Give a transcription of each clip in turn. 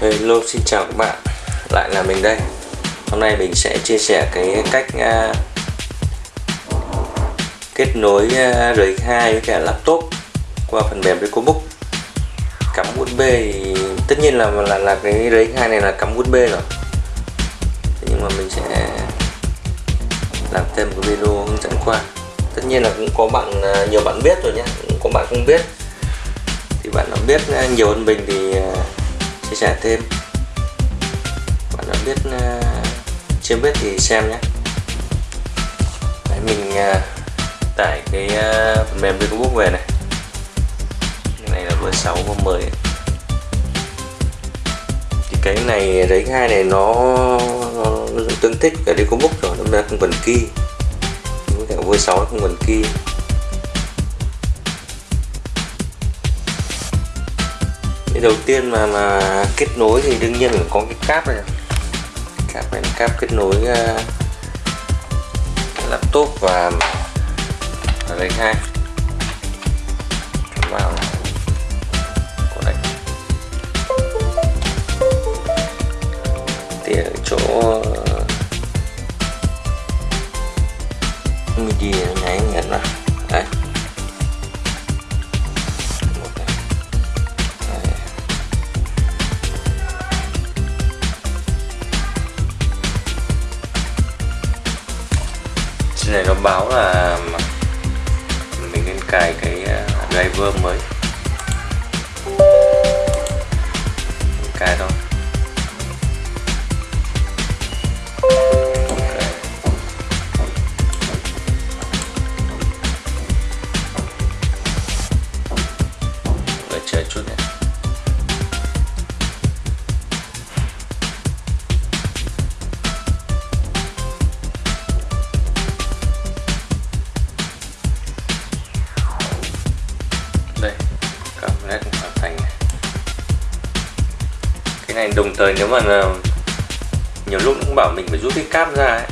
Hello xin chào các bạn. Lại là mình đây. Hôm nay mình sẽ chia sẻ cái cách uh, kết nối à, uh, RX2 với cả laptop qua phần mềm EcoBook cắm USB thì tất nhiên là là là cái RX2 này là cắm USB rồi. Thế nhưng mà mình sẽ làm thêm một video hướng dẫn qua. Tất nhiên là cũng có bạn uh, nhiều bạn biết rồi nhé cũng có bạn không biết. Thì bạn nào biết uh, nhiều hơn mình thì uh, chia sẻ thêm. Bạn nào biết uh, chưa biết thì xem nhé. Đấy, mình uh, tải cái uh, phần mềm Facebook về này. Cái này là version 6 và 10 thì cái này đấy hai này nó, nó, nó tương thích cả đi có book rồi nó không cần key. Với cả version 6 nó không cần key. Cái đầu tiên mà mà kết nối thì đương nhiên là có cái cáp này. Cáp này cáp kết nối uh, laptop và đây hai. Vào. Của đây. Thì ở chỗ ờ, midi nháy nhận vào trên này nó báo là mình nên cài cái à, driver mới. Cài thôi. Đợi chờ chút này cầm led hoàn thành này. cái này đồng thời nếu mà nhiều lúc cũng bảo mình phải rút cái cáp ra ấy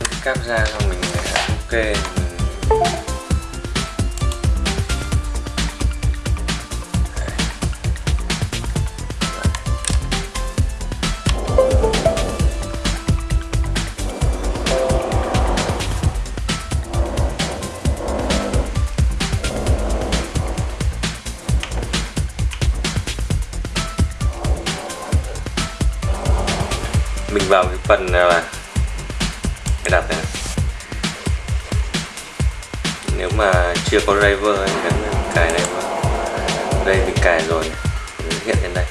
rút cái cáp ra xong mình ok mình... vào cái phần là cái đặt này. Nếu mà chưa có driver thì gắn cài này đây, mình cài rồi. Hiện trên đây.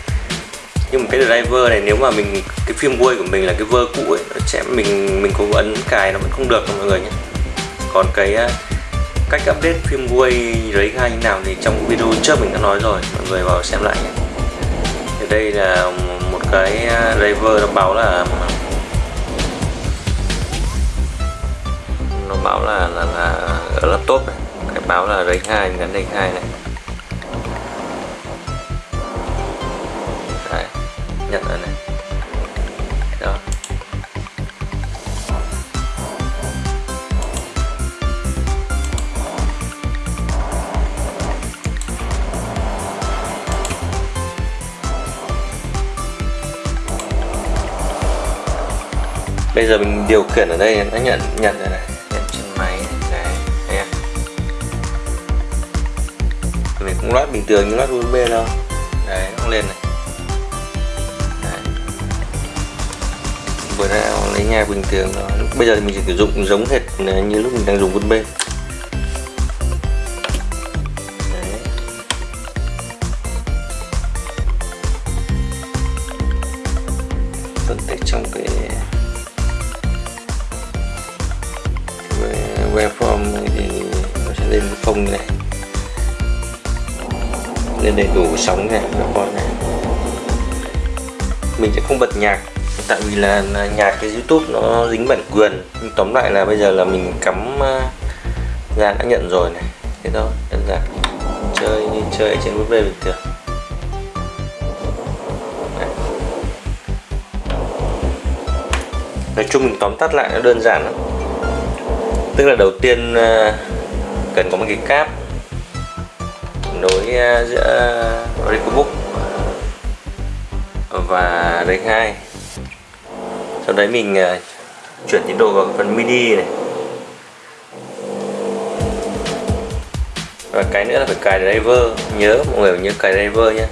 Nhưng mà cái driver này, nếu mà mình, cái phim quay của mình là cái vơ cũ ấy, nó sẽ mình mình có ấn cài nó vẫn không được mọi người nhé. Còn cái à, cách update phim quay đấy hai như nào thì trong video trước mình đã nói rồi. Mọi người vào xem lại nhé. Thì đây là cái à, driver nó báo là nó báo là là, là ở laptop này. Cái báo là đấy hai gắn đánh hai này. Đấy, nhận rồi này. Bây giờ mình điều khiển ở đây nó nhận nhận rồi này. Nhận trên máy này. Đấy mình cũng loát bình thường như loát USB đâu đấy, nó lên này. Vừa ra lấy nhà bình thường đó bây giờ thì mình chỉ sử dụng giống hệt như lúc mình đang dùng USB. Nên đầy đủ sóng này các con này. Mình sẽ không bật nhạc tại vì là, nhạc cái youtube nó dính bản quyền. Nhưng tóm lại là bây giờ là mình cắm ờ, ra đã nhận rồi này. Thế thôi đơn giản. Chơi như chơi trên USB bình thường. Nói chung mình tóm tắt lại nó đơn giản lắm. Tức là đầu tiên ờ, cần có một cái cáp. À, giữa Recobook và Rec 2 sau đấy mình à, chuyển tiến độ vào phần mini này. Và cái nữa là phải cài driver. Nhớ, mọi người nhớ cài driver nhé.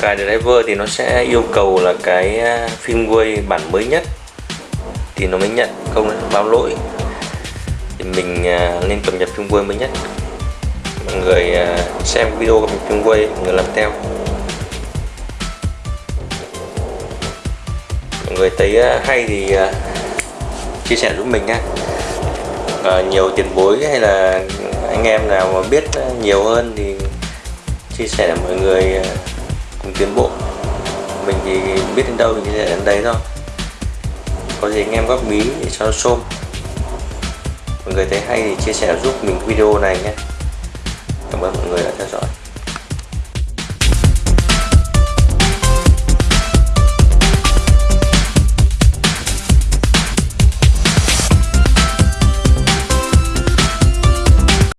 Cài driver thì nó sẽ yêu cầu là cái à, firmware bản mới nhất thì nó mới nhận, không báo lỗi. Thì mình nên cập nhật firmware mới nhất mọi người à, xem video của mình chung quay mọi người làm theo. Mọi người thấy à, hay thì à, chia sẻ giúp mình nha à, nhiều tiền bối hay là anh em nào mà biết nhiều hơn thì chia sẻ để mọi người cùng tiến bộ. Mình thì biết đến đâu thì chia sẻ đến đấy thôi. Có gì anh em góp ý để cho nó xôm mọi người thấy hay thì chia sẻ giúp mình video này nhé. 怎么能 ơn mọi.